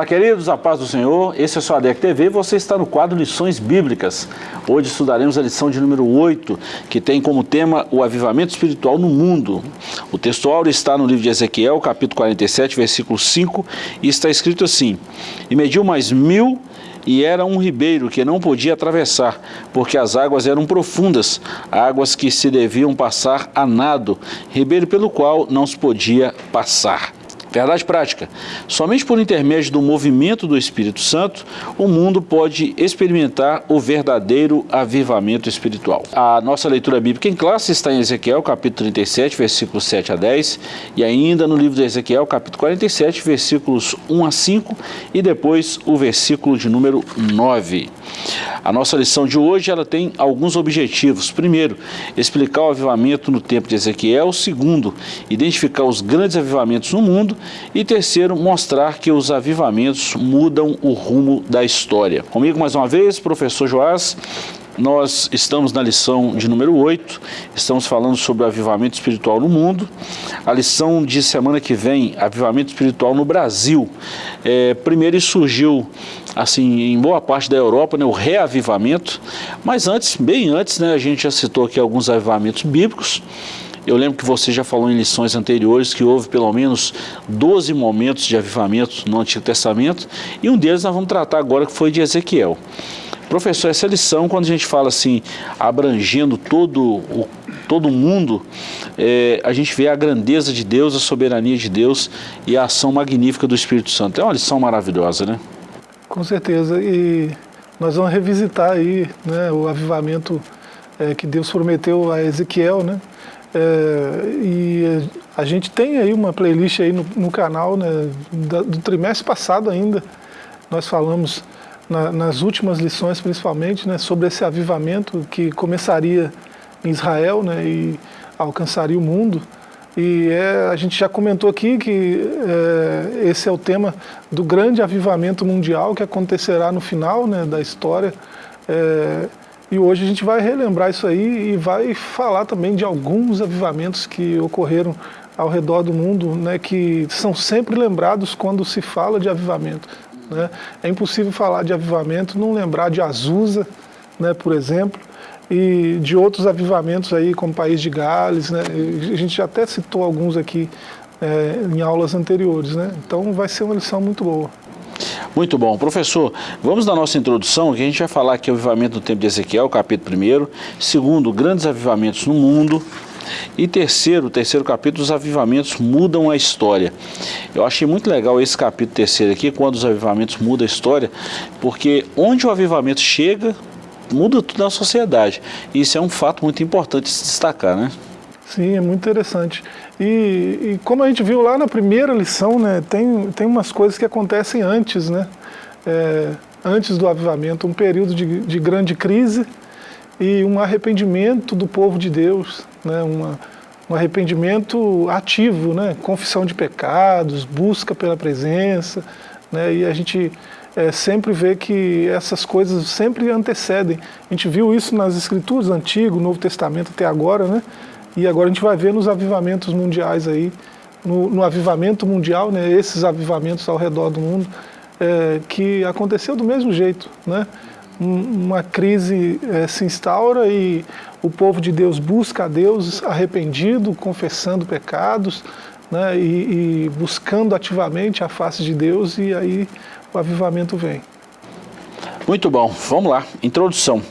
Olá, queridos, a paz do Senhor. Esse é o ADEC TV você está no quadro Lições Bíblicas. Hoje estudaremos a lição de número 8, que tem como tema o avivamento espiritual no mundo. O texto áureo está no livro de Ezequiel, capítulo 47, versículo 5, e está escrito assim: E mediu mais mil e era um ribeiro que não podia atravessar, porque as águas eram profundas, águas que se deviam passar a nado, ribeiro pelo qual não se podia passar. Verdade prática. Somente por intermédio do movimento do Espírito Santo, o mundo pode experimentar o verdadeiro avivamento espiritual. A nossa leitura bíblica em classe está em Ezequiel, capítulo 37, versículos 7 a 10, e ainda no livro de Ezequiel, capítulo 47, versículos 1 a 5, e depois o versículo de número 9. A nossa lição de hoje ela tem alguns objetivos. Primeiro, explicar o avivamento no tempo de Ezequiel. Segundo, identificar os grandes avivamentos no mundo. E terceiro, mostrar que os avivamentos mudam o rumo da história. Comigo mais uma vez, professor Joás, nós estamos na lição de número 8, estamos falando sobre o avivamento espiritual no mundo. A lição de semana que vem, avivamento espiritual no Brasil. É, primeiro surgiu assim, em boa parte da Europa, né, o reavivamento, mas antes, bem antes, né, a gente já citou aqui alguns avivamentos bíblicos. Eu lembro que você já falou em lições anteriores que houve pelo menos 12 momentos de avivamento no Antigo Testamento, e um deles nós vamos tratar agora que foi de Ezequiel. Professor, essa lição, quando a gente fala assim, abrangendo todo o todo mundo, é, a gente vê a grandeza de Deus, a soberania de Deus e a ação magnífica do Espírito Santo. É uma lição maravilhosa, né? Com certeza. E nós vamos revisitar aí né, o avivamento é, que Deus prometeu a Ezequiel, né? É, e a gente tem aí uma playlist aí no, no canal, né, do trimestre passado ainda, nós falamos na, nas últimas lições principalmente, né, sobre esse avivamento que começaria em Israel né, e alcançaria o mundo. E é, a gente já comentou aqui que é, esse é o tema do grande avivamento mundial que acontecerá no final né, da história. É, e hoje a gente vai relembrar isso aí e vai falar também de alguns avivamentos que ocorreram ao redor do mundo, né, que são sempre lembrados quando se fala de avivamento. Né? É impossível falar de avivamento, não lembrar de Azusa, né, por exemplo, e de outros avivamentos aí, como País de Gales, né? a gente já até citou alguns aqui é, em aulas anteriores, né? então vai ser uma lição muito boa. Muito bom. Professor, vamos na nossa introdução, que a gente vai falar aqui o avivamento do tempo de Ezequiel, capítulo 1. Segundo, grandes avivamentos no mundo. E terceiro, terceiro capítulo, os avivamentos mudam a história. Eu achei muito legal esse capítulo terceiro aqui, quando os avivamentos mudam a história, porque onde o avivamento chega, muda tudo na sociedade. Isso é um fato muito importante de se destacar, né? Sim, é muito interessante. E, e, como a gente viu lá na primeira lição, né, tem, tem umas coisas que acontecem antes, né? É, antes do avivamento, um período de, de grande crise e um arrependimento do povo de Deus, né, uma, um arrependimento ativo, né, confissão de pecados, busca pela presença, né, e a gente é, sempre vê que essas coisas sempre antecedem. A gente viu isso nas escrituras, Antigo, Novo Testamento até agora, né, e agora a gente vai ver nos avivamentos mundiais aí, no, no avivamento mundial, né, esses avivamentos ao redor do mundo, é, que aconteceu do mesmo jeito, né, uma crise é, se instaura e o povo de Deus busca a Deus arrependido, confessando pecados né, e, e buscando ativamente a face de Deus e aí o avivamento vem. Muito bom, vamos lá, introdução.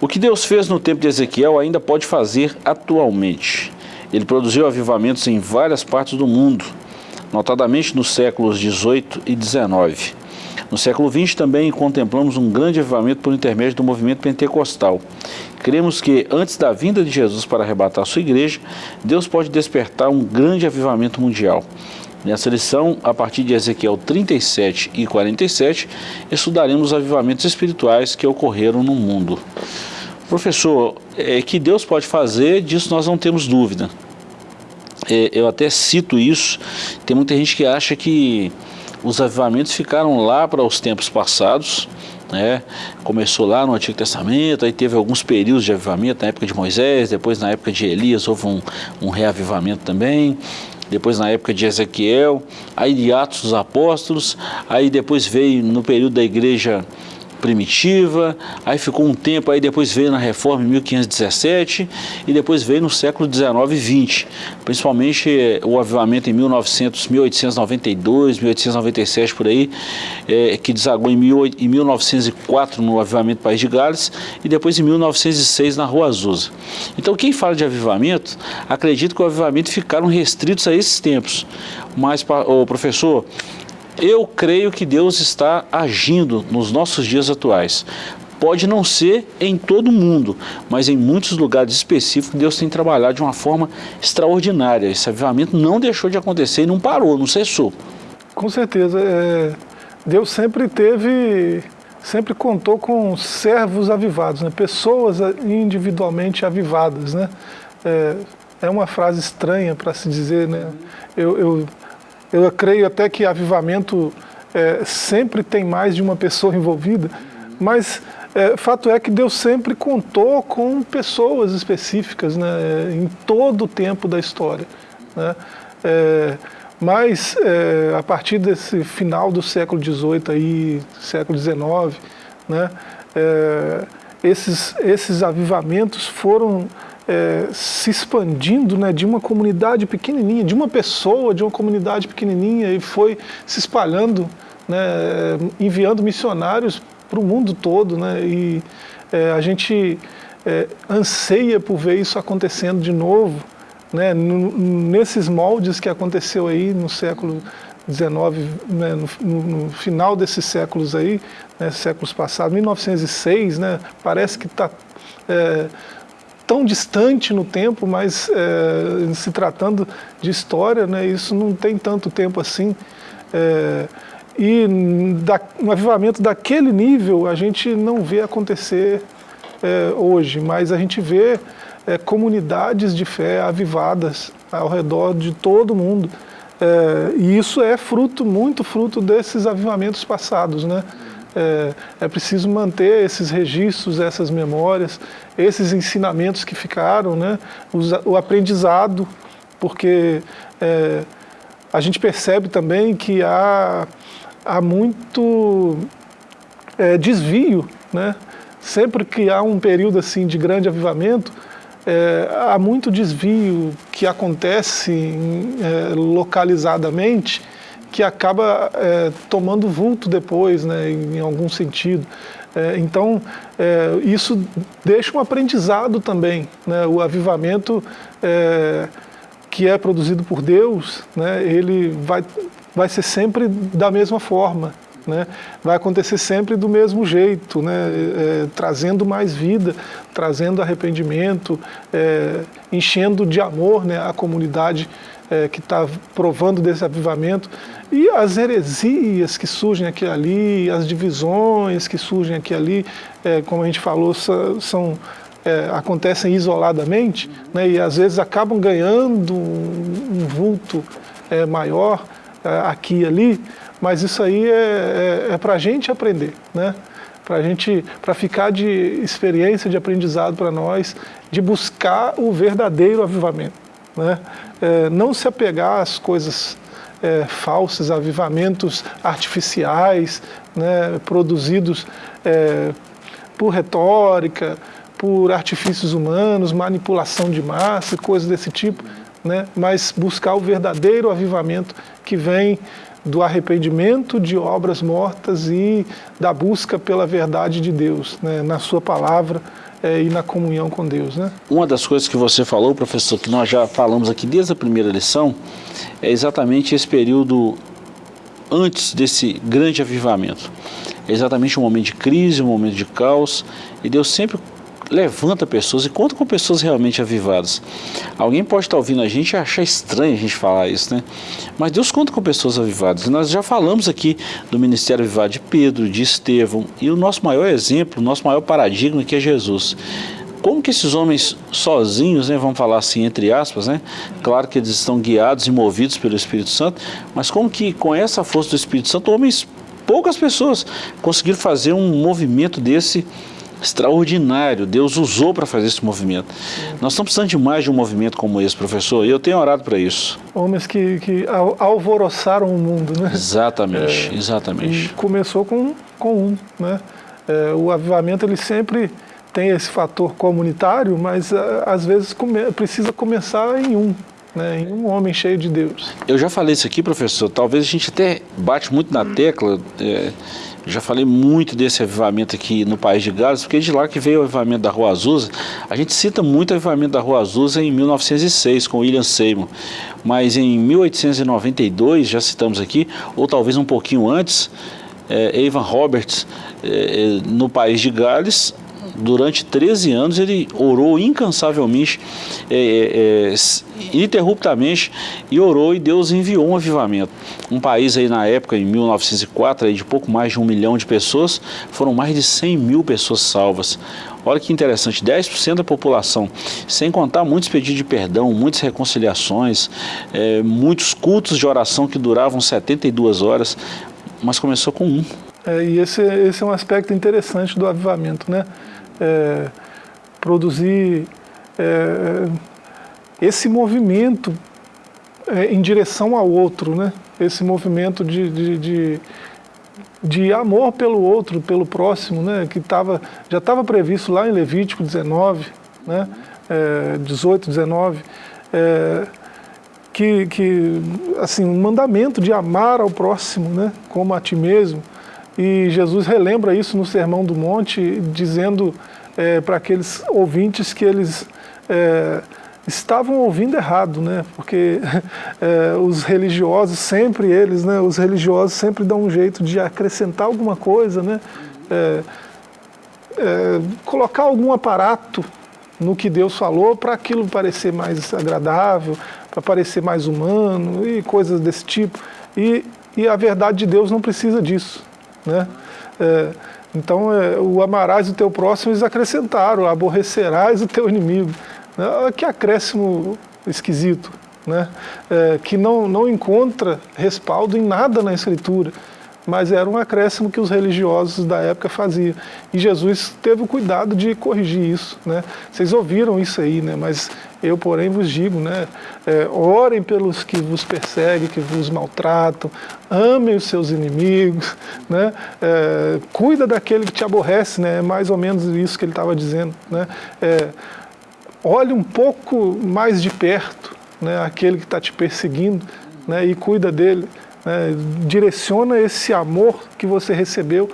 O que Deus fez no tempo de Ezequiel ainda pode fazer atualmente. Ele produziu avivamentos em várias partes do mundo, notadamente nos séculos 18 e 19. No século XX também contemplamos um grande avivamento por intermédio do movimento pentecostal. Cremos que antes da vinda de Jesus para arrebatar sua igreja, Deus pode despertar um grande avivamento mundial. Nessa lição, a partir de Ezequiel 37 e 47, estudaremos os avivamentos espirituais que ocorreram no mundo. Professor, é, que Deus pode fazer, disso nós não temos dúvida. É, eu até cito isso, tem muita gente que acha que os avivamentos ficaram lá para os tempos passados, né? começou lá no Antigo Testamento, aí teve alguns períodos de avivamento, na época de Moisés, depois na época de Elias houve um, um reavivamento também, depois na época de Ezequiel, aí de Atos dos Apóstolos, aí depois veio no período da igreja primitiva, aí ficou um tempo, aí depois veio na reforma em 1517 e depois veio no século 19 e 20, principalmente eh, o avivamento em 1900, 1892, 1897 por aí, é, que desagou em, em 1904 no avivamento País de Gales e depois em 1906 na Rua Azusa. Então quem fala de avivamento, acredita que o avivamento ficaram restritos a esses tempos, mas, o professor, eu creio que Deus está agindo nos nossos dias atuais. Pode não ser em todo mundo, mas em muitos lugares específicos Deus tem trabalhado de uma forma extraordinária. Esse avivamento não deixou de acontecer e não parou, não cessou. Com certeza. É, Deus sempre teve, sempre contou com servos avivados, né? pessoas individualmente avivadas. Né? É, é uma frase estranha para se dizer, né? Eu, eu eu creio até que avivamento é, sempre tem mais de uma pessoa envolvida, mas é, fato é que Deus sempre contou com pessoas específicas né, em todo o tempo da história. Né? É, mas é, a partir desse final do século XVIII, aí, século XIX, né, é, esses, esses avivamentos foram é, se expandindo né, de uma comunidade pequenininha, de uma pessoa, de uma comunidade pequenininha e foi se espalhando, né, enviando missionários para o mundo todo. Né, e é, a gente é, anseia por ver isso acontecendo de novo, né, nesses moldes que aconteceu aí no século XIX, né, no, no, final desses séculos aí, né, séculos passados, 1906, né, parece que está é, tão distante no tempo, mas é, se tratando de história, né, isso não tem tanto tempo assim. É, e da, um avivamento daquele nível a gente não vê acontecer é, hoje, mas a gente vê comunidades de fé avivadas ao redor de todo mundo. E isso é fruto, muito fruto desses avivamentos passados, né? É, é preciso manter esses registros, essas memórias, esses ensinamentos que ficaram, né? o, o aprendizado, porque é, a gente percebe também que há, há muito é, desvio, né? sempre que há um período assim de grande avivamento, é, há muito desvio que acontece é, localizadamente que acaba é, tomando vulto depois, né, em, algum sentido. É, então, é, isso deixa um aprendizado também. Né, o avivamento é, que é produzido por Deus, né, ele vai, vai ser sempre da mesma forma. Né, vai acontecer sempre do mesmo jeito, né, é, trazendo mais vida, trazendo arrependimento, é, enchendo de amor né, a comunidade é, que está provando desse avivamento, e as heresias que surgem aqui e ali, as divisões que surgem aqui e ali, é, como a gente falou, são, é, acontecem isoladamente, né, e às vezes acabam ganhando um, um vulto é, maior é, aqui e ali, mas isso aí é, é, é para a gente aprender, né? para gente, para ficar de experiência, de aprendizado para nós, de buscar o verdadeiro avivamento. Né? É, não se apegar às coisas é, falsas, avivamentos artificiais, né, produzidos é, por retórica, por artifícios humanos, manipulação de massa, coisas desse tipo, né, mas buscar o verdadeiro avivamento que vem do arrependimento de obras mortas e da busca pela verdade de Deus, né, na sua palavra, é, e na comunhão com Deus. Né? Uma das coisas que você falou, professor, que nós já falamos aqui desde a primeira lição, é exatamente esse período antes desse grande avivamento. É exatamente um momento de crise, um momento de caos, e Deus sempre levanta pessoas e conta com pessoas realmente avivadas. Alguém pode estar ouvindo a gente e achar estranho a gente falar isso, né? Mas Deus conta com pessoas avivadas. E nós já falamos aqui do ministério avivado de Pedro, de Estevão, e o nosso maior exemplo, o nosso maior paradigma que é Jesus. Como que esses homens sozinhos, né, vamos falar assim entre aspas, né? Claro que eles estão guiados e movidos pelo Espírito Santo, mas como que com essa força do Espírito Santo, homens, poucas pessoas conseguiram fazer um movimento desse extraordinário. Deus usou para fazer esse movimento. Nós estamos precisando de mais de um movimento como esse, professor, e eu tenho orado para isso. Homens que, que alvoroçaram o mundo, né? Exatamente, é, exatamente. E começou com, com um, né? É, o avivamento, ele sempre tem esse fator comunitário, mas é, às vezes come, precisa começar em um, né, em um homem cheio de Deus. Eu já falei isso aqui, professor, talvez a gente até bate muito na tecla, é, já falei muito desse avivamento aqui no País de Gales, porque é de lá que veio o avivamento da Rua Azusa. A gente cita muito o avivamento da Rua Azusa em 1906, com William Seymour. Mas em 1892, já citamos aqui, ou talvez um pouquinho antes, é, Evan Roberts, é, no País de Gales, durante 13 anos ele orou incansavelmente, é, é, é, ininterruptamente, e orou e Deus enviou um avivamento. Um país aí na época, em 1904, aí de pouco mais de um milhão de pessoas, foram mais de 100 mil pessoas salvas. Olha que interessante, 10% da população, sem contar muitos pedidos de perdão, muitas reconciliações, é, muitos cultos de oração que duravam 72 horas, mas começou com um. É, e esse, esse é um aspecto interessante do avivamento, né? É, produzir é, esse movimento é, em direção ao outro, né? esse movimento de, de, de, de, amor pelo outro, pelo próximo, né? que tava, já estava previsto lá em Levítico 19, né? É, 18, 19, é, que, que assim, um mandamento de amar ao próximo né? como a ti mesmo, e Jesus relembra isso no Sermão do Monte, dizendo é, para aqueles ouvintes que eles é, estavam ouvindo errado, né? Porque é, os religiosos sempre eles, né? Os religiosos sempre dão um jeito de acrescentar alguma coisa, né? É, é, colocar algum aparato no que Deus falou para aquilo parecer mais agradável, para parecer mais humano e coisas desse tipo. E, e a verdade de Deus não precisa disso. Né? É, então, é, o amarás o teu próximo, eles acrescentaram, aborrecerás o teu inimigo. É, que acréscimo esquisito, né? É, que não, não encontra respaldo em nada na Escritura mas era um acréscimo que os religiosos da época faziam. E Jesus teve o cuidado de corrigir isso. Né? Vocês ouviram isso aí, né? mas eu, porém, vos digo, né? É, orem pelos que vos perseguem, que vos maltratam, amem os seus inimigos, né? É, cuida daquele que te aborrece, né? é mais ou menos isso que ele estava dizendo. Né? É, olhe um pouco mais de perto né? aquele que está te perseguindo né? e cuida dele né, direciona esse amor que você recebeu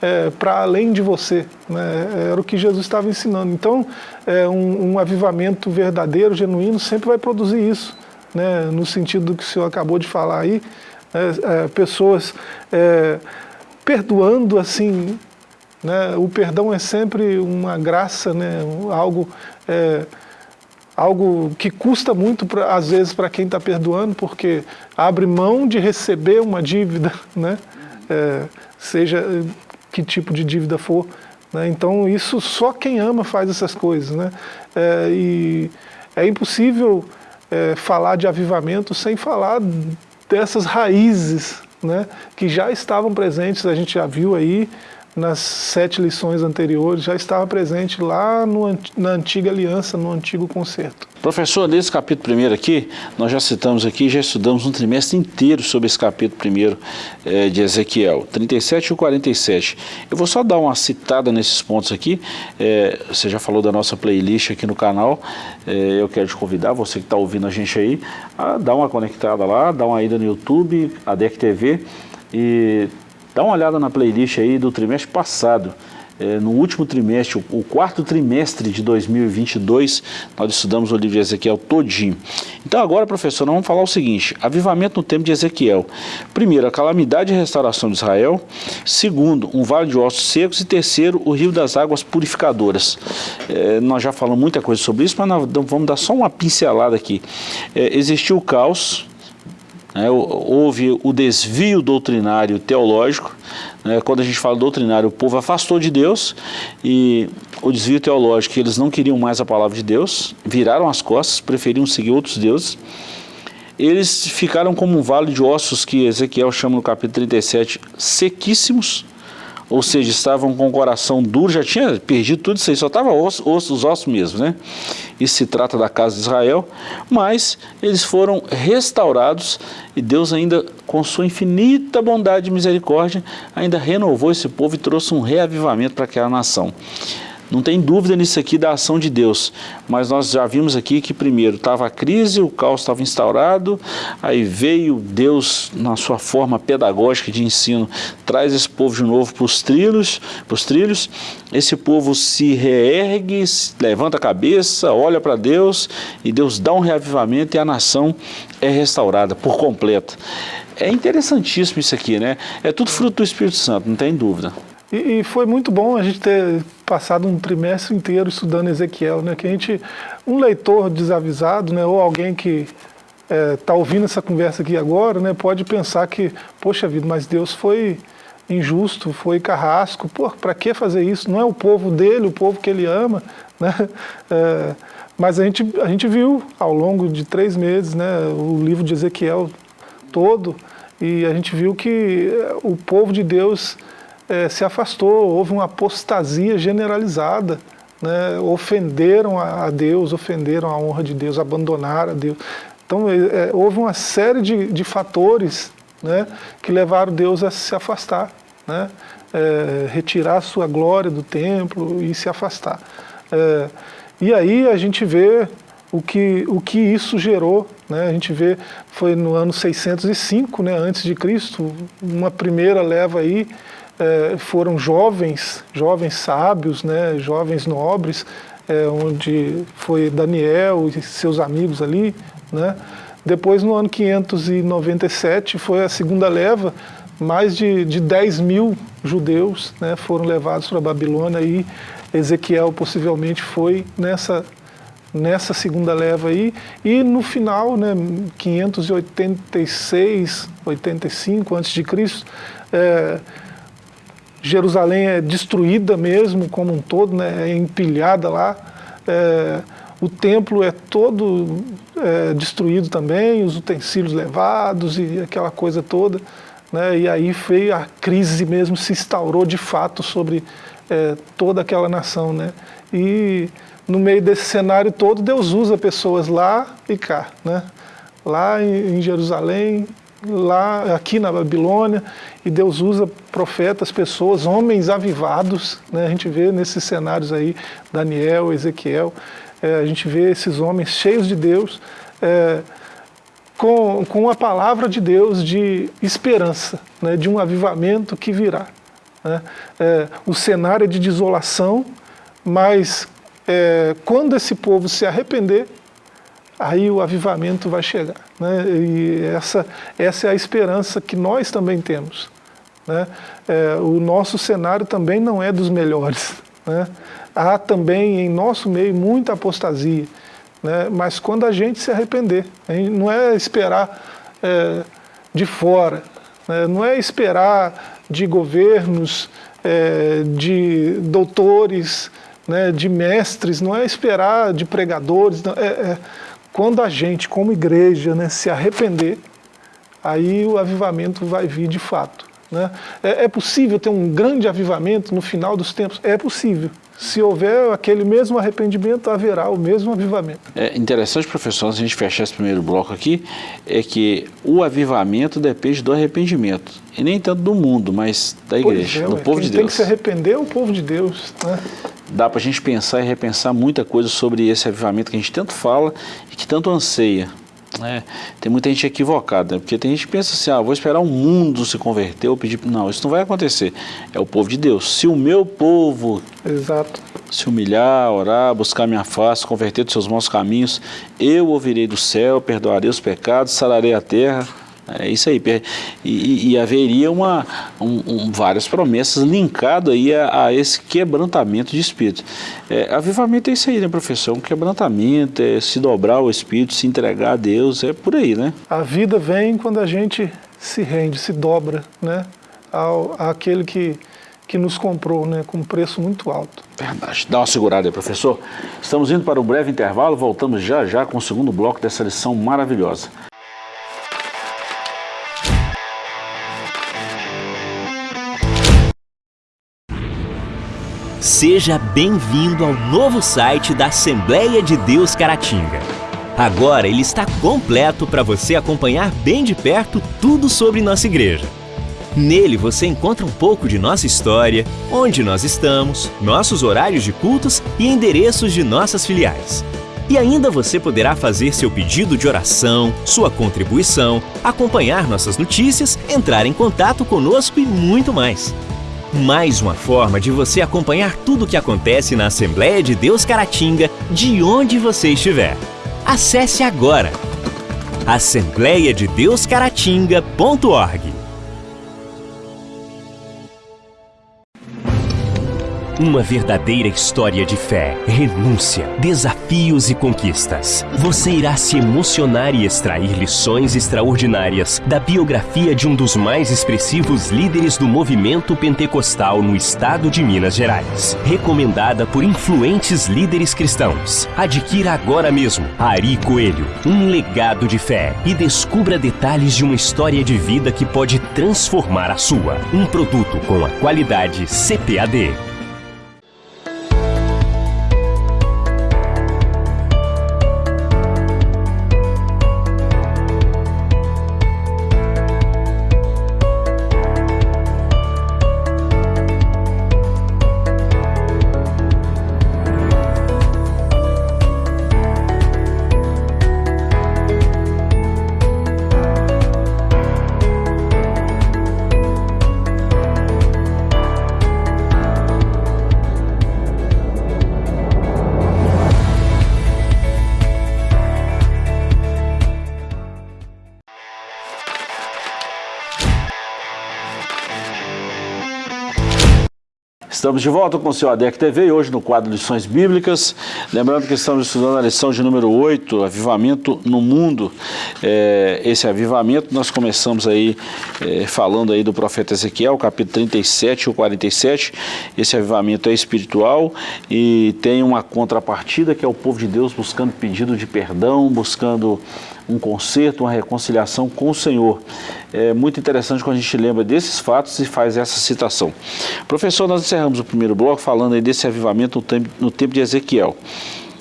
é, para além de você. Né, era o que Jesus estava ensinando. Então, é, um, um, avivamento verdadeiro, genuíno, sempre vai produzir isso, né, no sentido do que o senhor acabou de falar aí. Né, é, pessoas é, perdoando assim, né, o perdão é sempre uma graça, né, algo é, algo que custa muito, pra, às vezes, para quem está perdoando, porque abre mão de receber uma dívida, né? É, seja que tipo de dívida for. Né? Então, isso só quem ama faz essas coisas. Né? É, e é impossível é, falar de avivamento sem falar dessas raízes né? que já estavam presentes, a gente já viu aí, nas sete lições anteriores, já estava presente lá no, na antiga aliança, no antigo concerto. Professor, nesse capítulo primeiro aqui, nós já citamos aqui, já estudamos um trimestre inteiro sobre esse capítulo primeiro é, de Ezequiel, 37 e 47. Eu vou só dar uma citada nesses pontos aqui, é, você já falou da nossa playlist aqui no canal, é, eu quero te convidar, você que está ouvindo a gente aí, a dar uma conectada lá, dar uma ida no YouTube, a DEC TV, e Dá uma olhada na playlist aí do trimestre passado. É, no último trimestre, o, o, quarto trimestre de 2022, nós estudamos o livro de Ezequiel todinho. Então agora, professor, nós vamos falar o seguinte, avivamento no tempo de Ezequiel. Primeiro, a calamidade e restauração de Israel. Segundo, um vale de ossos secos. E terceiro, o rio das águas purificadoras. É, nós já falamos muita coisa sobre isso, mas vamos dar só uma pincelada aqui. É, existiu o caos, né, houve o desvio doutrinário teológico. Né, quando a gente fala doutrinário, o povo afastou de Deus e o desvio teológico, eles não queriam mais a palavra de Deus, viraram as costas, preferiam seguir outros deuses. Eles ficaram como um vale de ossos que Ezequiel chama no capítulo 37, sequíssimos, ou seja, estavam com o coração duro, já tinha perdido tudo isso aí, só estava osso, osso, os ossos mesmo, né? Isso se trata da casa de Israel, mas eles foram restaurados e Deus ainda, com sua infinita bondade e misericórdia, ainda renovou esse povo e trouxe um reavivamento para aquela nação. Não tem dúvida nisso aqui da ação de Deus, mas nós já vimos aqui que primeiro estava a crise, o caos estava instaurado, aí veio Deus na sua forma pedagógica de ensino, traz esse povo de novo para os trilhos, os trilhos, esse povo se reergue, levanta a cabeça, olha para Deus e Deus dá um reavivamento e a nação é restaurada por completo. É interessantíssimo isso aqui, né? É tudo fruto do Espírito Santo, não tem dúvida. E, e, foi muito bom a gente ter passado um trimestre inteiro estudando Ezequiel, né? Que a gente, um leitor desavisado, né? Ou alguém que está é, tá ouvindo essa conversa aqui agora, né? Pode pensar que, poxa vida, mas Deus foi injusto, foi carrasco. Pô, para que fazer isso? Não é o povo dele, o povo que ele ama, né? É, mas a gente, a gente viu ao longo de três meses, né? O livro de Ezequiel todo e a gente viu que o povo de Deus é, se afastou, houve uma apostasia generalizada, né? ofenderam a Deus, ofenderam a honra de Deus, abandonaram a Deus. Então é, houve uma série de, de fatores né, que levaram Deus a se afastar, né? É, retirar sua glória do templo e se afastar. É, e aí a gente vê o que, o que isso gerou, né? a gente vê, foi no ano 605, né, antes de Cristo, uma primeira leva aí, foram jovens, jovens sábios, né, jovens nobres, é, onde foi Daniel e seus amigos ali. Né. Depois, no ano 597, foi a segunda leva, mais de, de 10 mil judeus né, foram levados para a Babilônia e Ezequiel possivelmente foi nessa, nessa segunda leva aí. E no final, né, 586, 85 a.C., é, Jerusalém é destruída mesmo como um todo, né, é empilhada lá. É, o templo é todo é, destruído também, os utensílios levados e aquela coisa toda. Né, e aí veio a crise mesmo, se instaurou de fato sobre é, toda aquela nação. Né, e no meio desse cenário todo, Deus usa pessoas lá e cá. Né, lá em, em Jerusalém, lá aqui na Babilônia, e Deus usa profetas, pessoas, homens avivados, né? a gente vê nesses cenários aí, Daniel, Ezequiel, é, a gente vê esses homens cheios de Deus, é, com, com a palavra de Deus de esperança, né? de um avivamento que virá. Né? É, o cenário é de desolação, mas é, quando esse povo se arrepender, aí o avivamento vai chegar. Né? E essa, essa é a esperança que nós também temos. Né? É, o nosso cenário também não é dos melhores. Né? Há também em nosso meio muita apostasia. Né? Mas quando a gente se arrepender, não é esperar é, de fora, né? não é esperar de governos, é, de doutores, né? de mestres, não é esperar de pregadores, não, é, é quando a gente, como igreja, né, se arrepender, aí o avivamento vai vir de fato. Né? É, é, possível ter um grande avivamento no final dos tempos? É possível. Se houver aquele mesmo arrependimento, haverá o mesmo avivamento. É interessante, professor, se a gente fechar esse primeiro bloco aqui, é que o avivamento depende do arrependimento. E nem tanto do mundo, mas da igreja, é, do povo de Deus. tem que se arrepender é o povo de Deus. Né? Dá para a gente pensar e repensar muita coisa sobre esse avivamento que a gente tanto fala e que tanto anseia. É, tem muita gente equivocada, né? porque tem gente que pensa assim, ah, vou esperar o mundo se converter ou pedir... Não, isso não vai acontecer. É o povo de Deus. Se o meu povo Exato. se humilhar, orar, buscar minha face, converter dos seus maus caminhos, eu ouvirei do céu, perdoarei os pecados, sararei a terra é isso aí. E, e haveria uma, um, um, várias promessas linkado aí a, a, esse quebrantamento de espírito. É, avivamento é isso aí, né, professor? Um quebrantamento, é se dobrar ao espírito, se entregar a Deus, é por aí, né? A vida vem quando a gente se rende, se dobra, né? Ao, àquele que, que nos comprou, né? Com um preço muito alto. Verdade. Dá uma segurada aí, professor. Estamos indo para um breve intervalo, voltamos já já com o segundo bloco dessa lição maravilhosa. Seja bem-vindo ao novo site da Assembleia de Deus Caratinga. Agora ele está completo para você acompanhar bem de perto tudo sobre nossa igreja. Nele você encontra um pouco de nossa história, onde nós estamos, nossos horários de cultos e endereços de nossas filiais. E ainda você poderá fazer seu pedido de oração, sua contribuição, acompanhar nossas notícias, entrar em contato conosco e muito mais. Mais uma forma de você acompanhar tudo o que acontece na Assembleia de Deus Caratinga, de onde você estiver. Acesse agora assembleiadedeuscaratinga.org Uma verdadeira história de fé, renúncia, desafios e conquistas. Você irá se emocionar e extrair lições extraordinárias da biografia de um dos mais expressivos líderes do movimento pentecostal no estado de Minas Gerais. Recomendada por influentes líderes cristãos. Adquira agora mesmo Ari Coelho, um legado de fé e descubra detalhes de uma história de vida que pode transformar a sua. Um produto com a qualidade CPAD. Estamos de volta com o seu ADEC TV hoje no quadro Lições Bíblicas. Lembrando que estamos estudando a lição de número 8, Avivamento no Mundo. É, esse avivamento nós começamos aí é, falando aí do profeta Ezequiel, capítulo 37 ou 47. Esse avivamento é espiritual e tem uma contrapartida que é o povo de Deus buscando pedido de perdão, buscando um conserto, uma reconciliação com o Senhor. É muito interessante quando a gente lembra desses fatos e faz essa citação. Professor, nós encerramos o primeiro bloco falando aí desse avivamento no tempo, de Ezequiel.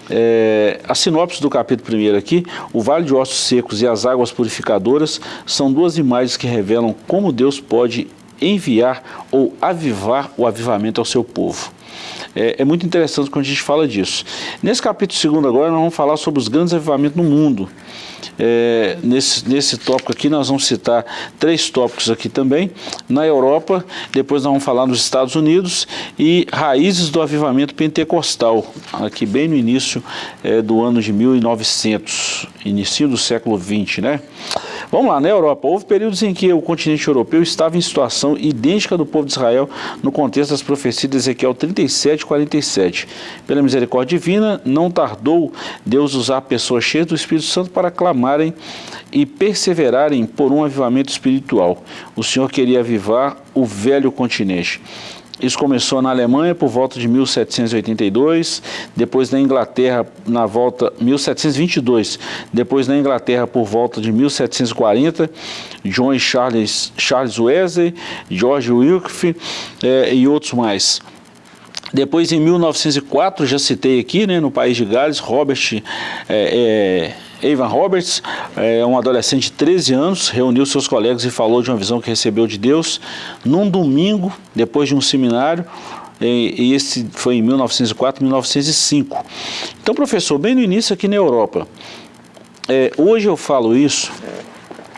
É, a sinopse do capítulo 1 aqui, o vale de ossos secos e as águas purificadoras são duas imagens que revelam como Deus pode enviar ou avivar o avivamento ao seu povo. É, é, muito interessante quando a gente fala disso. Nesse capítulo 2 agora nós vamos falar sobre os grandes avivamentos no mundo. É, nesse, nesse tópico aqui nós vamos citar três tópicos aqui também, na Europa, depois nós vamos falar nos Estados Unidos e raízes do avivamento pentecostal, aqui bem no início é, do ano de 1900, início do século 20, né? Vamos lá, na Europa, houve períodos em que o continente europeu estava em situação idêntica do povo de Israel no contexto das profecias de Ezequiel 37 e 47. Pela misericórdia divina, não tardou Deus usar pessoas cheias do Espírito Santo para clamarem e perseverarem por um avivamento espiritual. O Senhor queria avivar o velho continente. Isso começou na Alemanha por volta de 1782, depois na Inglaterra na volta 1722, depois na Inglaterra por volta de 1740, John Charles, Charles Wesley, George Wilkie é, e outros mais. Depois, em 1904, já citei aqui, né, no país de Gales, Robert é, é, Evan Roberts, é um adolescente de 13 anos, reuniu seus colegas e falou de uma visão que recebeu de Deus num domingo, depois de um seminário, e esse foi em 1904, 1905. Então, professor, bem no início aqui na Europa, é, hoje eu falo isso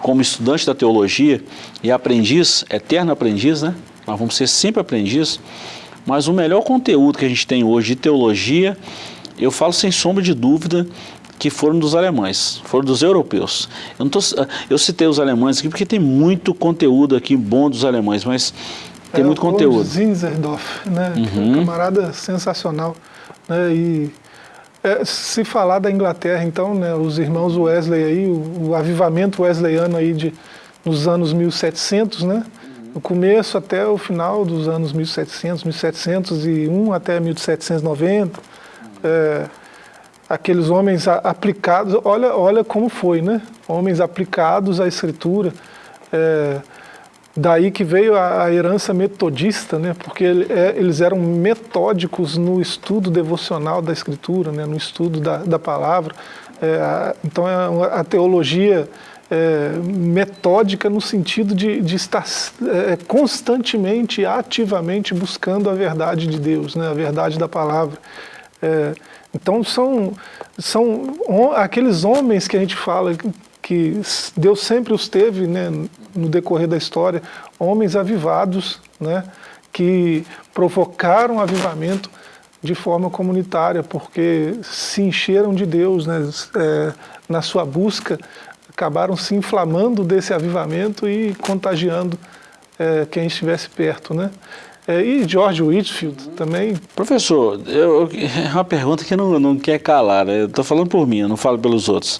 como estudante da teologia e aprendiz, eterno aprendiz, né? Nós vamos ser sempre aprendiz, mas o melhor conteúdo que a gente tem hoje de teologia, eu falo sem sombra de dúvida, que foram dos alemães, foram dos europeus. Eu, tô, eu citei os alemães aqui porque tem muito conteúdo aqui bom dos alemães, mas tem é, muito conteúdo. Zinzerdorf, né? Uhum. Um camarada sensacional. Né? E é, se falar da Inglaterra, então, né, os irmãos Wesley aí, o, o avivamento wesleyano aí de, nos anos 1700, né? No começo até o final dos anos 1700, 1701 até 1790. É, aqueles homens aplicados, olha, olha como foi, né? Homens aplicados à escritura, é, daí que veio a, a, herança metodista, né? porque ele, é, eles eram metódicos no estudo devocional da Escritura, né? no estudo da, da palavra. É, a, então a, a teologia é, metódica no sentido de, de estar é, constantemente, ativamente buscando a verdade de Deus, né? a verdade da palavra. É, então são, são aqueles homens que a gente fala que Deus sempre os teve né, no decorrer da história, homens avivados, né, que provocaram avivamento de forma comunitária, porque se encheram de Deus né, é, na sua busca, acabaram se inflamando desse avivamento e contagiando é, quem estivesse perto. Né? É, e George Whitfield também. Professor, eu, é uma pergunta que não, não quer calar, né? eu estou falando por mim, eu não falo pelos outros.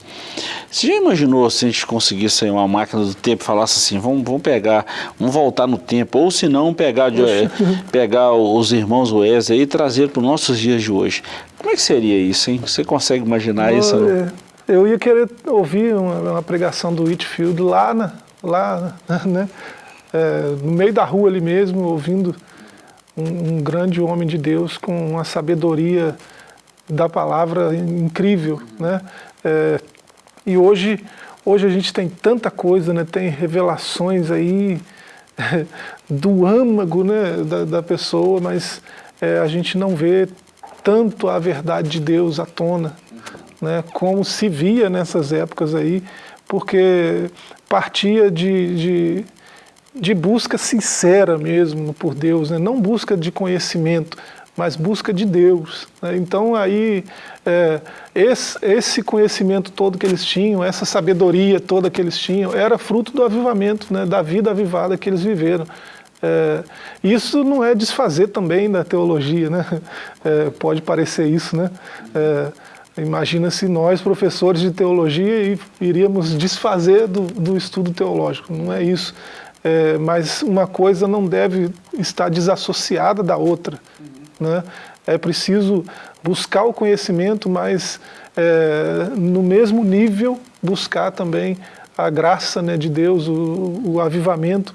Você já imaginou se a gente conseguisse uma máquina do tempo e falasse assim, vamos, vamos pegar, vamos voltar no tempo, ou se não, pegar, de, pegar os irmãos Wesley e trazer para os nossos dias de hoje. Como é que seria isso, hein? Você consegue imaginar isso? É, eu ia querer ouvir uma, uma pregação do Whitfield lá, na, lá né? É, no meio da rua ali mesmo, ouvindo um, um grande homem de Deus com uma sabedoria da palavra incrível, né? É, e hoje, hoje a gente tem tanta coisa, né? Tem revelações aí do âmago, né? Da, da pessoa, mas é, a gente não vê tanto a verdade de Deus à tona, né? Como se via nessas épocas aí, porque partia de, de de busca sincera mesmo por Deus, né? não busca de conhecimento, mas busca de Deus. Né? Então aí é, esse, esse, conhecimento todo que eles tinham, essa sabedoria toda que eles tinham, era fruto do avivamento, né? da vida avivada que eles viveram. É, isso não é desfazer também da teologia, né? É, pode parecer isso, né? É, imagina se nós, professores de teologia, iríamos desfazer do, do estudo teológico, não é isso é, mas uma coisa não deve estar desassociada da outra. Uhum. Né? É preciso buscar o conhecimento, mas é, no mesmo nível buscar também a graça né, de Deus, o, o avivamento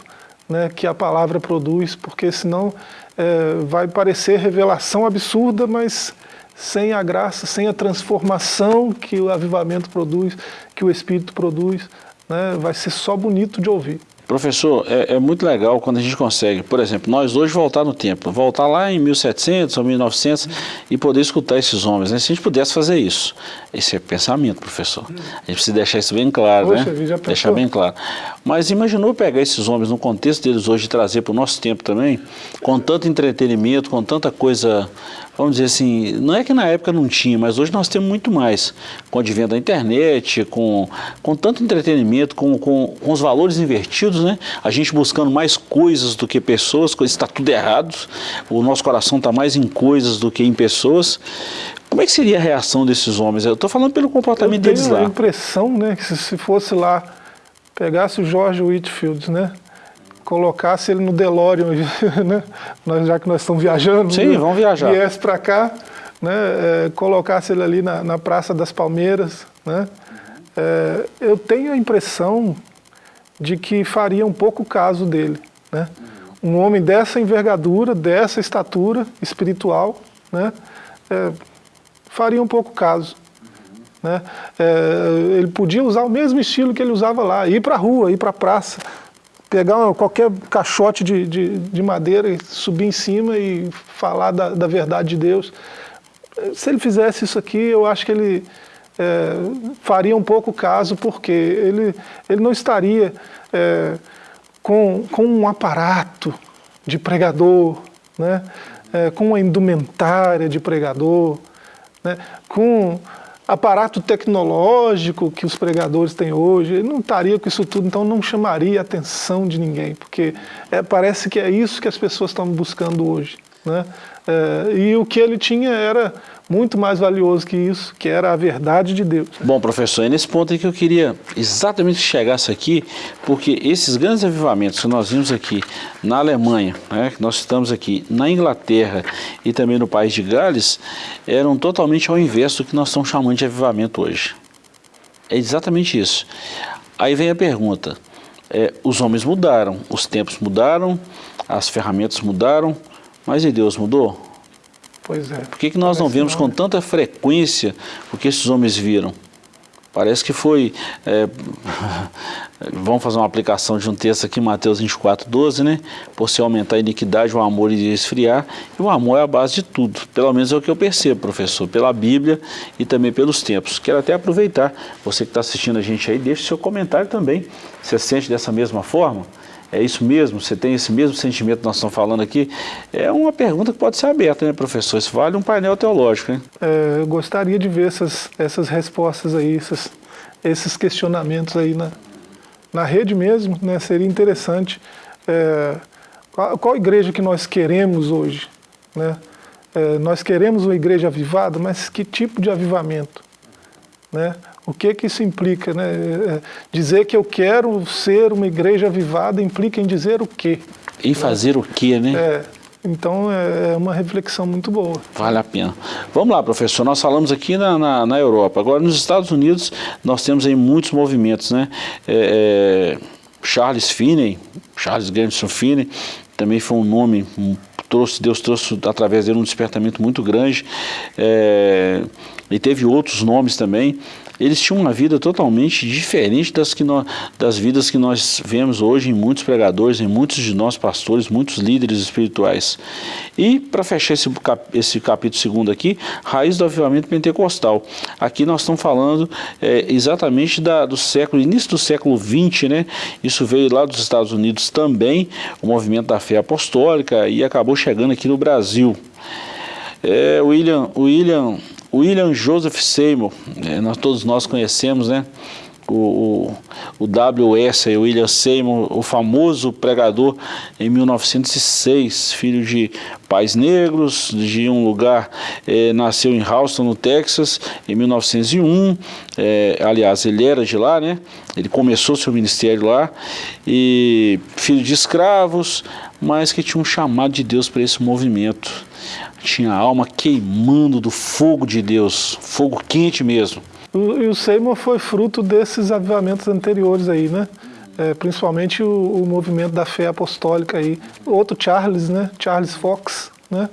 né, que a palavra produz, porque senão é, vai parecer revelação absurda, mas sem a graça, sem a transformação que o avivamento produz, que o Espírito produz, né, vai ser só bonito de ouvir. Professor, é, é, muito legal quando a gente consegue, por exemplo, nós hoje voltar no tempo, voltar lá em 1700 ou 1900 e poder escutar esses homens. Né? Se a gente pudesse fazer isso, esse é pensamento, professor. A gente precisa deixar isso bem claro, Poxa, né? Deixar bem claro. Mas imaginou pegar esses homens no contexto deles hoje e trazer para o nosso tempo também, com tanto entretenimento, com tanta coisa vamos dizer assim, não é que na época não tinha, mas hoje nós temos muito mais, com o advento da internet, com, com tanto entretenimento, com, com, com os valores invertidos, né? A gente buscando mais coisas do que pessoas, está tudo errado, o nosso coração está mais em coisas do que em pessoas. Como é que seria a reação desses homens? Eu estou falando pelo comportamento deles lá. Eu tenho a impressão, né, que se fosse lá, pegasse o George Whitfield, né, colocasse ele no DeLorean, né? nós, já que nós estamos viajando, Sim, né? vamos viajar. viesse para cá, né? É, colocasse ele ali na, na Praça das Palmeiras. Né? É, eu tenho a impressão de que faria um pouco caso dele. Né? Um homem dessa envergadura, dessa estatura espiritual, né? É, faria um pouco caso. Né? É, ele podia usar o mesmo estilo que ele usava lá, ir para a rua, ir para a praça, pegar qualquer caixote de, de, de, madeira e subir em cima e falar da, da, verdade de Deus. Se ele fizesse isso aqui, eu acho que ele é, faria um pouco caso, porque ele, ele não estaria é, com, com um aparato de pregador, né? É, com uma indumentária de pregador, né? com aparato tecnológico que os pregadores têm hoje, ele não estaria com isso tudo, então não chamaria a atenção de ninguém, porque é, parece que é isso que as pessoas estão buscando hoje. Né? É, e o que ele tinha era muito mais valioso que isso, que era a verdade de Deus. Bom, professor, é nesse ponto aí que eu queria exatamente que chegasse aqui, porque esses grandes avivamentos que nós vimos aqui na Alemanha, né, que nós estamos aqui na Inglaterra e também no país de Gales, eram totalmente ao inverso do que nós estamos chamando de avivamento hoje. É exatamente isso. Aí vem a pergunta, é, os homens mudaram, os tempos mudaram, as ferramentas mudaram, mas e Deus mudou? Pois é. Por que, que nós não vemos com tanta frequência o que esses homens viram? Parece que foi, é, vamos fazer uma aplicação de um texto aqui, Mateus 24, 12, né? Por se aumentar a iniquidade, o amor iria esfriar, e o amor é a base de tudo. Pelo menos é o que eu percebo, professor, pela Bíblia e também pelos tempos. Quero até aproveitar, você que está assistindo a gente aí, deixe seu comentário também. Você sente dessa mesma forma? É isso mesmo? Você tem esse mesmo sentimento que nós estamos falando aqui? É uma pergunta que pode ser aberta, né, professor? Isso vale um painel teológico, né? É, eu gostaria de ver essas, essas respostas aí, esses, esses questionamentos aí na, na rede mesmo, né? Seria interessante. É, qual, qual igreja que nós queremos hoje, né? É, nós queremos uma igreja avivada, mas que tipo de avivamento? Né? O que que isso implica? Né? É, dizer que eu quero ser uma igreja avivada implica em dizer o quê? E fazer né? o quê, né? É, então é, é uma reflexão muito boa. Vale a pena. Vamos lá, professor, nós falamos aqui na, na, na Europa. Agora, nos Estados Unidos, nós temos aí muitos movimentos, né? É, é, Charles Finney, Charles Grandson Finney, também foi um nome, trouxe, Deus trouxe através dele um despertamento muito grande. É, e teve outros nomes também eles tinham uma vida totalmente diferente das, que nós, das vidas que nós vemos hoje em muitos pregadores, em muitos de nós pastores, muitos líderes espirituais. E para fechar esse, esse capítulo segundo aqui, raiz do avivamento pentecostal. Aqui nós estamos falando é, exatamente da, do século, início do século 20, né? Isso veio lá dos Estados Unidos também, o movimento da fé apostólica e acabou chegando aqui no Brasil. É, William, William William Joseph Seymour, é, nós, todos nós conhecemos, né? O, o, o W.S. William Seymour, o famoso pregador em 1906, filho de pais negros, de um lugar, é, nasceu em Houston, no Texas, em 1901, é, aliás, ele era de lá, né? Ele começou seu ministério lá, e filho de escravos, mas que tinha um chamado de Deus para esse movimento tinha a alma queimando do fogo de Deus, fogo quente mesmo. E o Seymour foi fruto desses avivamentos anteriores aí, né? É, principalmente o, o, movimento da fé apostólica aí. Outro Charles, né? Charles Fox, né?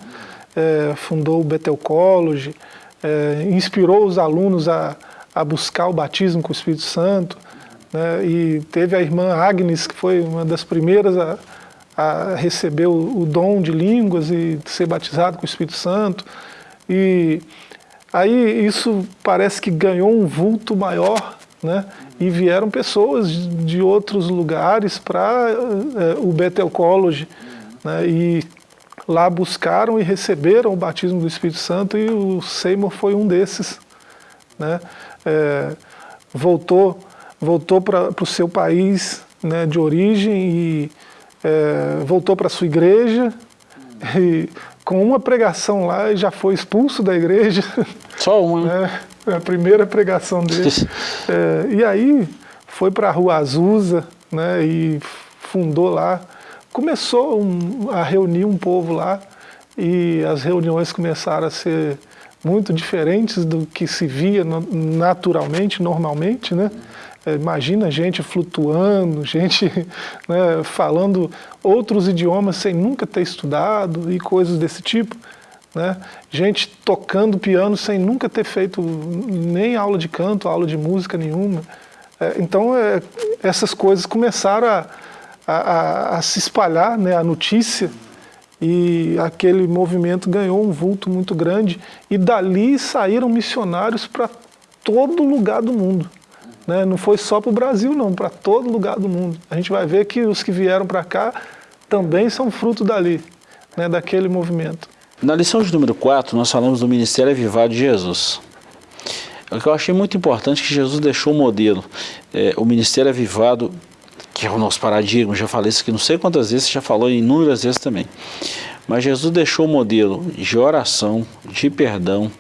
É, fundou o Bethel College, é, inspirou os alunos a, a buscar o batismo com o Espírito Santo, né? E teve a irmã Agnes, que foi uma das primeiras a, a receber o, o dom de línguas e ser batizado com o Espírito Santo. E aí isso parece que ganhou um vulto maior, né? E vieram pessoas de outros lugares para é, o Bethel College, né? E lá buscaram e receberam o batismo do Espírito Santo e o Seymour foi um desses, né? É, voltou voltou para o seu país né, de origem e é, voltou para sua igreja e com uma pregação lá já foi expulso da igreja. Só uma? Né? É, a primeira pregação dele. É, e aí foi para a Rua Azusa né, e fundou lá. Começou um, a reunir um povo lá e as reuniões começaram a ser muito diferentes do que se via naturalmente, normalmente, né? É, imagina gente flutuando, gente né, falando outros idiomas sem nunca ter estudado e coisas desse tipo. Né? Gente tocando piano sem nunca ter feito nem aula de canto, aula de música nenhuma. É, então é, essas coisas começaram a, a, a, se espalhar, né, a notícia, e aquele movimento ganhou um vulto muito grande, e dali saíram missionários para todo lugar do mundo. Né? Não foi só para o Brasil, não, para todo lugar do mundo. A gente vai ver que os que vieram para cá também são fruto dali, né, daquele movimento. Na lição de número 4, nós falamos do Ministério Avivado de Jesus. O que eu achei muito importante é que Jesus deixou o modelo. É, o Ministério Avivado, que é o nosso paradigma, já falei isso aqui não sei quantas vezes, já falou inúmeras vezes também. Mas Jesus deixou o modelo de oração, de perdão,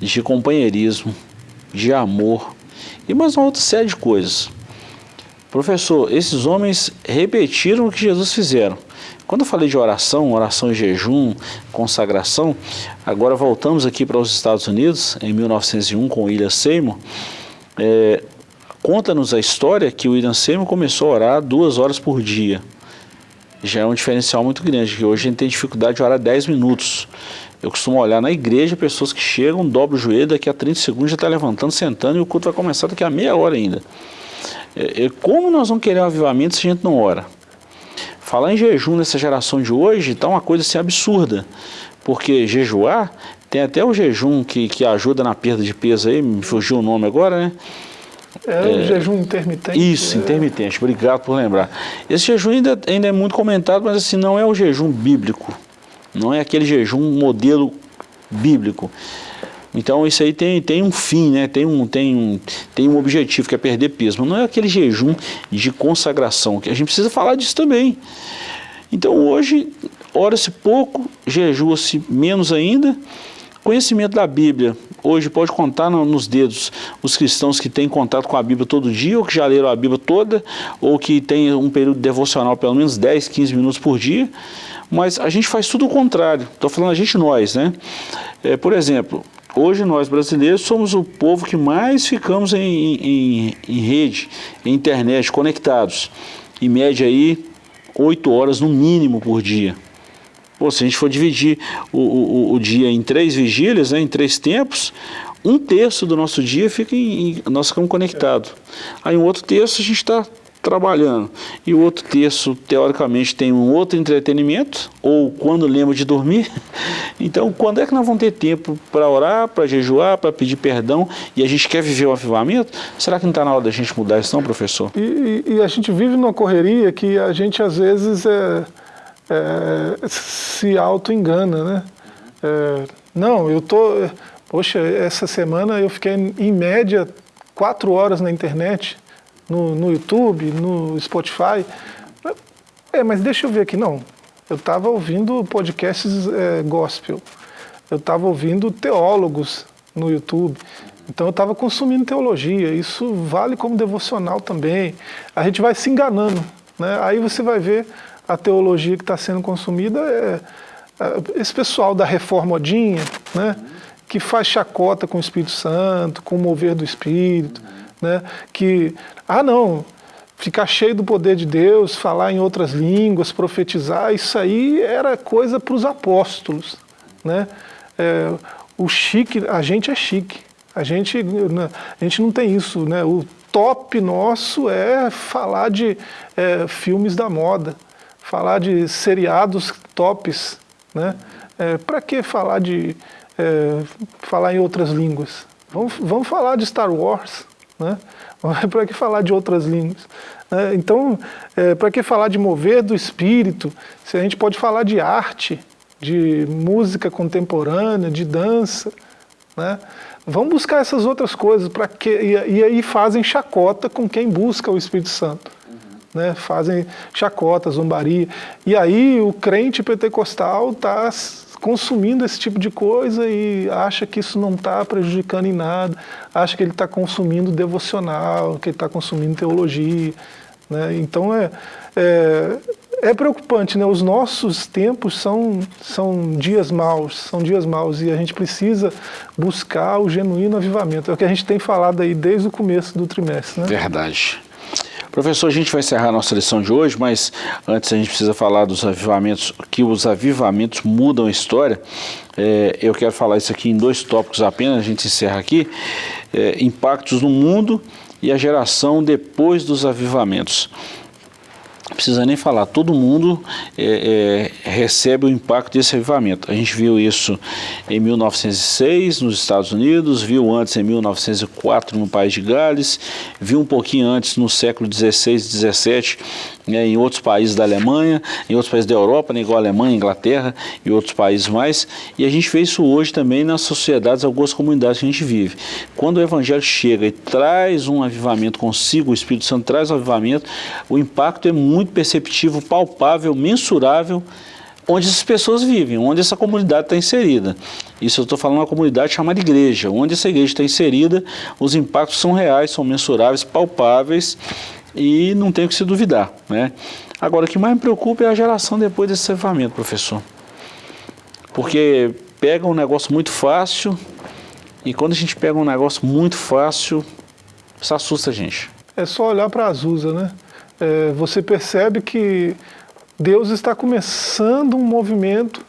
de companheirismo, de amor, e mais uma outra série de coisas. Professor, esses homens repetiram o que Jesus fizeram. Quando eu falei de oração, oração e jejum, consagração, agora voltamos aqui para os Estados Unidos, em 1901, com William Seymour, é, Conta-nos a história que o William Seymour começou a orar duas horas por dia. Já é um diferencial muito grande, que hoje a gente tem dificuldade de orar 10 minutos. Eu costumo olhar na igreja pessoas que chegam, dobram o joelho, daqui a 30 segundos já está levantando, sentando e o culto vai começar daqui a meia hora ainda. É, é, como nós vamos querer um avivamento se a gente não ora? Falar em jejum nessa geração de hoje está uma coisa assim absurda, porque jejuar, tem até o jejum que, que ajuda na perda de peso aí, me fugiu o nome agora, né? É, é o jejum intermitente. Isso, é. intermitente, obrigado por lembrar. Esse jejum ainda, ainda é muito comentado, mas assim, não é o jejum bíblico, não é aquele jejum modelo bíblico. Então isso aí tem, tem um fim, né? tem, um, tem, um, tem um objetivo que é perder peso, mas não é aquele jejum de consagração, que a gente precisa falar disso também. Então hoje, ora-se pouco, jejua-se menos ainda, conhecimento da Bíblia, hoje pode contar no, nos dedos os cristãos que têm contato com a Bíblia todo dia, ou que já leram a Bíblia toda, ou que tem um período devocional pelo menos 10, 15 minutos por dia, mas a gente faz tudo o contrário, estou falando a gente nós, né? É, por exemplo, Hoje nós brasileiros somos o povo que mais ficamos em, em, em rede, em internet, conectados. Em média aí, 8 horas no mínimo por dia. Pô, se a gente for dividir o, o, o dia em três vigílias, né, em três tempos, um terço do nosso dia fica em, em nós ficamos conectados. Aí um outro terço a gente está trabalhando. E o outro terço, teoricamente, tem um outro entretenimento, ou quando lembra de dormir. Então, quando é que nós vamos ter tempo para orar, para jejuar, para pedir perdão, e a gente quer viver o avivamento? Será que não está na hora da gente mudar isso não, professor? E, e, e, a gente vive numa correria que a gente, às vezes, é, é, se auto-engana, né? É, não, eu tô... Poxa, essa semana eu fiquei, em média, quatro horas na internet, no, no YouTube, no Spotify. É, mas deixa eu ver aqui, não. Eu estava ouvindo podcasts é, gospel, eu estava ouvindo teólogos no YouTube, então eu estava consumindo teologia, isso vale como devocional também. A gente vai se enganando, né? aí você vai ver a teologia que está sendo consumida, é, é, esse pessoal da reformodinha, né? que faz chacota com o Espírito Santo, com o mover do Espírito, né? que, ah não, ficar cheio do poder de Deus, falar em outras línguas, profetizar, isso aí era coisa para os apóstolos. Né? É, o chique, a gente é chique, a gente, né, a gente não tem isso. Né? O top nosso é falar de é, filmes da moda, falar de seriados tops. Né? É, para que falar de é, falar em outras línguas? Vamos, vamos falar de Star Wars, né? para que falar de outras línguas? Né? Então, é, para que falar de mover do espírito, se a gente pode falar de arte, de música contemporânea, de dança, né? Vamos buscar essas outras coisas para que e, e, aí fazem chacota com quem busca o Espírito Santo, uhum. né? Fazem chacota, zombaria. E aí o crente pentecostal está consumindo esse tipo de coisa e acha que isso não está prejudicando em nada, acha que ele está consumindo devocional, que ele está consumindo teologia. Né? Então é, é, é, preocupante, né? os nossos tempos são, são dias maus, são dias maus e a gente precisa buscar o genuíno avivamento. É o que a gente tem falado aí desde o começo do trimestre. Né? Verdade. Professor, a gente vai encerrar a nossa lição de hoje, mas antes a gente precisa falar dos avivamentos, que os avivamentos mudam a história. É, eu quero falar isso aqui em dois tópicos apenas, a gente encerra aqui. É, impactos no mundo e a geração depois dos avivamentos precisa nem falar, todo mundo é, é, recebe o impacto desse avivamento. A gente viu isso em 1906 nos Estados Unidos, viu antes em 1904 no País de Gales, viu um pouquinho antes no século 16 e 17 né, em outros países da Alemanha, em outros países da Europa, né, igual a Alemanha, Inglaterra e outros países mais. E a gente vê isso hoje também nas sociedades, algumas comunidades que a gente vive. Quando o Evangelho chega e traz um avivamento consigo, o Espírito Santo traz um avivamento, o impacto é muito perceptível, palpável, mensurável, onde essas pessoas vivem, onde essa comunidade está inserida. Isso eu estou falando uma comunidade chamada igreja. Onde essa igreja está inserida, os impactos são reais, são mensuráveis, palpáveis e não tem o que se duvidar. Né? Agora, o que mais me preocupa é a geração depois desse avivamento, professor. Porque pega um negócio muito fácil e quando a gente pega um negócio muito fácil, Isso assusta a gente. É só olhar para Azusa, né? É, você percebe que Deus está começando um movimento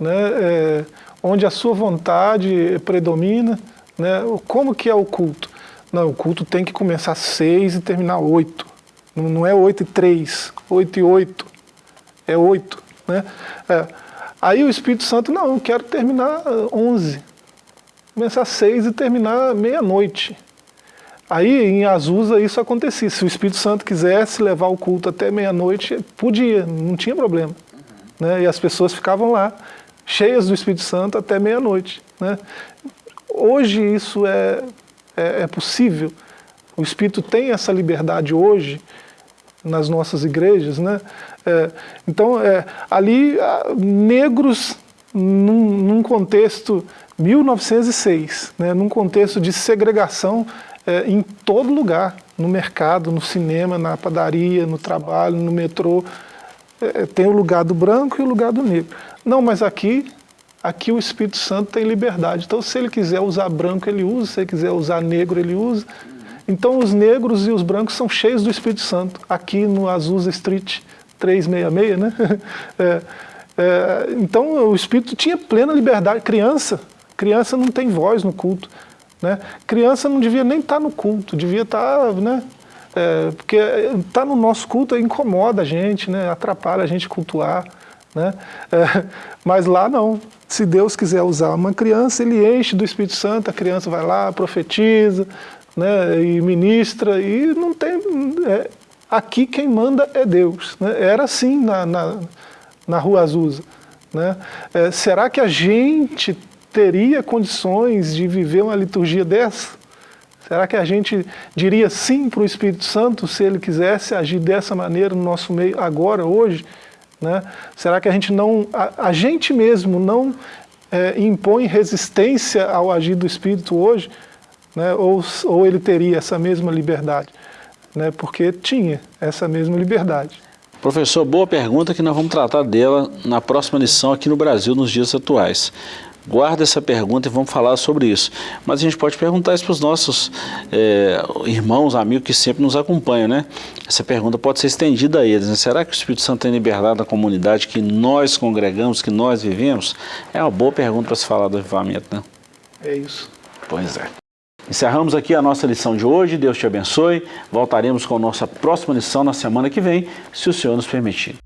né, é, onde a sua vontade predomina. Né? Como que é o culto? Não, o culto tem que começar às seis e terminar oito. Não, não é oito e três, oito e oito, é oito. Né? É. Aí o Espírito Santo, não, eu quero terminar onze. Começar às seis e terminar meia-noite. Aí em Azusa isso acontecia. Se o Espírito Santo quisesse levar o culto até meia-noite, podia, não tinha problema. Uhum. Né? E as pessoas ficavam lá, cheias do Espírito Santo até meia-noite. Né? Hoje isso é, é, é, possível. O Espírito tem essa liberdade hoje nas nossas igrejas. Né? É, então, é, ali, negros, num, num contexto 1906, né, num contexto de segregação é, em todo lugar, no mercado, no cinema, na padaria, no trabalho, no metrô. É, tem o lugar do branco e o lugar do negro. Não, mas aqui, aqui o Espírito Santo tem liberdade. Então, se ele quiser usar branco, ele usa. Se ele quiser usar negro, ele usa. Então, os negros e os brancos são cheios do Espírito Santo. Aqui no Azusa Street 366, né? É, é, então, o Espírito tinha plena liberdade. Criança, criança não tem voz no culto. Né? Criança não devia nem estar tá no culto, devia estar, tá, né? É, porque estar tá no nosso culto incomoda a gente, né? atrapalha a gente cultuar. Né? É, mas lá não. Se Deus quiser usar uma criança, ele enche do Espírito Santo, a criança vai lá, profetiza, né? e ministra, e não tem... É, aqui quem manda é Deus. Né? Era assim na, na, na Rua Azusa. Né? É, será que a gente teria condições de viver uma liturgia dessa? Será que a gente diria sim para o Espírito Santo se ele quisesse agir dessa maneira no nosso meio agora, hoje? Né? Será que a gente não, a, a gente mesmo não é, impõe resistência ao agir do Espírito hoje? Né? Ou, ou ele teria essa mesma liberdade? Né? Porque tinha essa mesma liberdade. Professor, boa pergunta que nós vamos tratar dela na próxima lição aqui no Brasil, nos dias atuais. Guarda essa pergunta e vamos falar sobre isso. Mas a gente pode perguntar isso para os nossos é, irmãos, amigos que sempre nos acompanham, né? Essa pergunta pode ser estendida a eles. Né? Será que o Espírito Santo tem liberdade na comunidade que nós congregamos, que nós vivemos? É uma boa pergunta para se falar do avivamento, né? É isso. Pois é. Encerramos aqui a nossa lição de hoje. Deus te abençoe. Voltaremos com a nossa próxima lição na semana que vem, se o Senhor nos permitir.